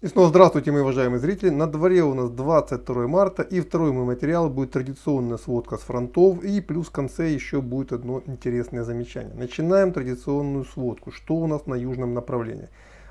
И снова здравствуйте, мои уважаемые зрители. На дворе у нас 22 марта и второй мой материал будет традиционная сводка с фронтов и плюс в конце еще будет одно интересное замечание. Начинаем традиционную сводку. Что у нас на южном направлении?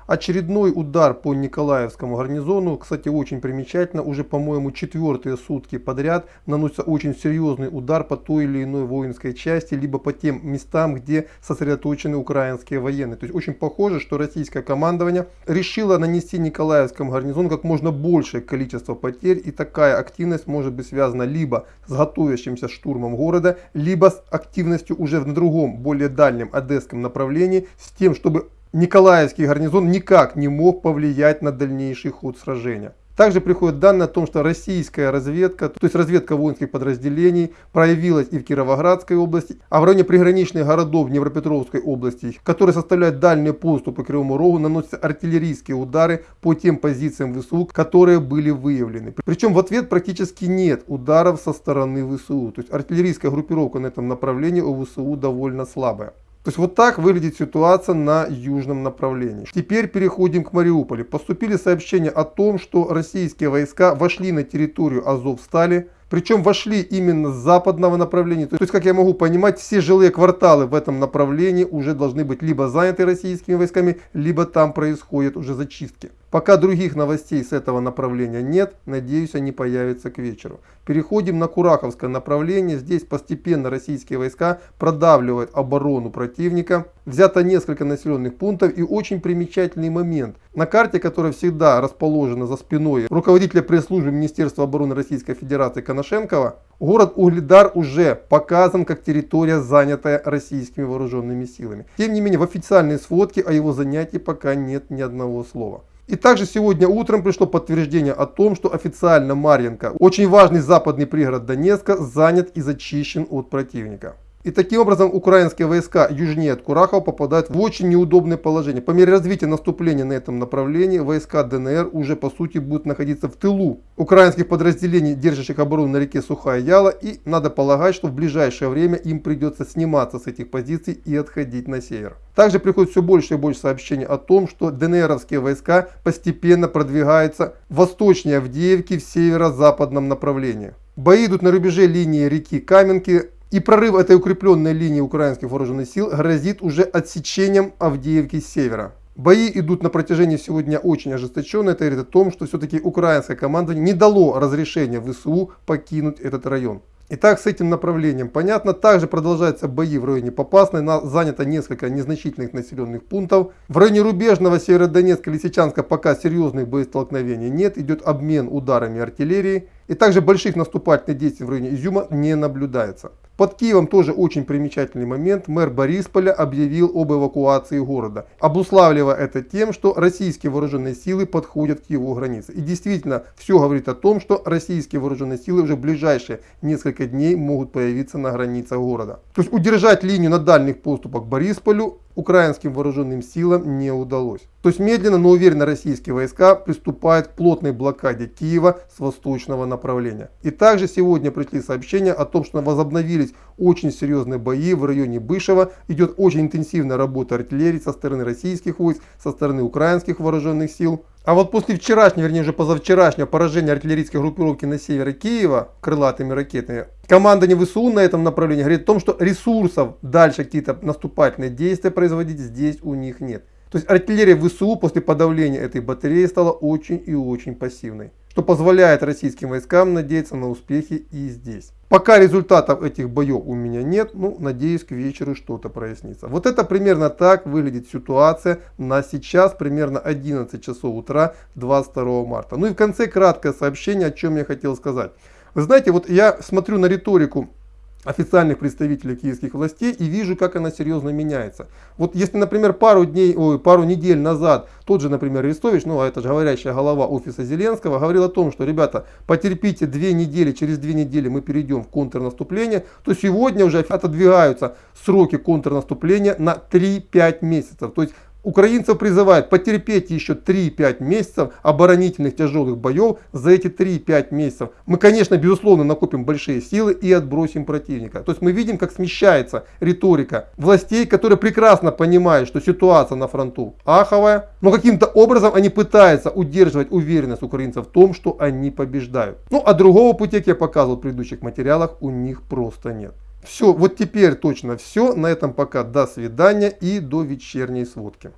Очередной удар по Николаевскому гарнизону, кстати, очень примечательно, уже, по-моему, четвертые сутки подряд наносится очень серьезный удар по той или иной воинской части, либо по тем местам, где сосредоточены украинские военные. То есть очень похоже, что российское командование решило нанести Николаевскому гарнизону как можно большее количество потерь, и такая активность может быть связана либо с готовящимся штурмом города, либо с активностью уже в другом, более дальнем одесском направлении, с тем, чтобы Николаевский гарнизон никак не мог повлиять на дальнейший ход сражения. Также приходят данные о том, что российская разведка, то есть разведка воинских подразделений, проявилась и в Кировоградской области, а в районе приграничных городов Днепропетровской области, которые составляют дальние поступы к Кривому Рогу, наносятся артиллерийские удары по тем позициям ВСУ, которые были выявлены. Причем в ответ практически нет ударов со стороны ВСУ. То есть артиллерийская группировка на этом направлении у ВСУ довольно слабая. То есть вот так выглядит ситуация на южном направлении. Теперь переходим к Мариуполю. Поступили сообщения о том, что российские войска вошли на территорию Азовстали. Причем вошли именно с западного направления. То есть, как я могу понимать, все жилые кварталы в этом направлении уже должны быть либо заняты российскими войсками, либо там происходят уже зачистки. Пока других новостей с этого направления нет, надеюсь они появятся к вечеру. Переходим на Кураховское направление. Здесь постепенно российские войска продавливают оборону противника. Взято несколько населенных пунктов и очень примечательный момент. На карте, которая всегда расположена за спиной руководителя пресс-службы Министерства обороны Российской Федерации Коношенкова, город Угледар уже показан как территория, занятая российскими вооруженными силами. Тем не менее, в официальной сводке о его занятии пока нет ни одного слова. И также сегодня утром пришло подтверждение о том, что официально Марьинка, очень важный западный пригород Донецка, занят и зачищен от противника. И таким образом украинские войска южнее от Курахова попадают в очень неудобное положение. По мере развития наступления на этом направлении войска ДНР уже по сути будут находиться в тылу украинских подразделений, держащих оборону на реке Сухая Яла. И надо полагать, что в ближайшее время им придется сниматься с этих позиций и отходить на север. Также приходит все больше и больше сообщений о том, что ДНРовские войска постепенно продвигаются восточнее Авдеевки в северо-западном направлении. Бои идут на рубеже линии реки Каменки и прорыв этой укрепленной линии украинских вооруженных сил грозит уже отсечением Авдеевки с севера. Бои идут на протяжении сегодня очень ожесточенно. Это говорит о том, что все-таки украинское командование не дало разрешения ВСУ покинуть этот район. Итак, с этим направлением понятно. Также продолжаются бои в районе Попасной. Занято несколько незначительных населенных пунктов. В районе Рубежного, Северодонецка, Лисичанска пока серьезных боестолкновений нет. Идет обмен ударами артиллерии. И также больших наступательных действий в районе Изюма не наблюдается. Под Киевом тоже очень примечательный момент. Мэр Борисполя объявил об эвакуации города, обуславливая это тем, что российские вооруженные силы подходят к его границе. И действительно, все говорит о том, что российские вооруженные силы уже в ближайшие несколько дней могут появиться на границах города. То есть удержать линию на дальних поступах к Борисполю украинским вооруженным силам не удалось. То есть медленно, но уверенно российские войска приступают к плотной блокаде Киева с восточного направления. И также сегодня пришли сообщения о том, что возобновились очень серьезные бои в районе Бышева. Идет очень интенсивная работа артиллерии со стороны российских войск, со стороны украинских вооруженных сил. А вот после вчерашнего, вернее уже позавчерашнего поражения артиллерийской группировки на севере Киева крылатыми ракетами, командование ВСУ на этом направлении говорит о том, что ресурсов дальше какие-то наступательные действия производить здесь у них нет. То есть артиллерия ВСУ после подавления этой батареи стала очень и очень пассивной, что позволяет российским войскам надеяться на успехи и здесь. Пока результатов этих боев у меня нет, ну, надеюсь, к вечеру что-то прояснится. Вот это примерно так выглядит ситуация на сейчас, примерно 11 часов утра 22 марта. Ну и в конце краткое сообщение, о чем я хотел сказать. Вы знаете, вот я смотрю на риторику официальных представителей киевских властей и вижу, как она серьезно меняется. Вот если, например, пару дней, ой, пару недель назад тот же, например, Арестович, ну а это же говорящая голова офиса Зеленского, говорил о том, что, ребята, потерпите две недели, через две недели мы перейдем в контрнаступление, то сегодня уже отодвигаются сроки контрнаступления на 3-5 месяцев. То есть Украинцев призывают потерпеть еще 3-5 месяцев оборонительных тяжелых боев. За эти 3-5 месяцев мы, конечно, безусловно, накопим большие силы и отбросим противника. То есть мы видим, как смещается риторика властей, которые прекрасно понимают, что ситуация на фронту аховая, но каким-то образом они пытаются удерживать уверенность украинцев в том, что они побеждают. Ну а другого пути, как я показывал в предыдущих материалах, у них просто нет. Все, вот теперь точно все. На этом пока до свидания и до вечерней сводки.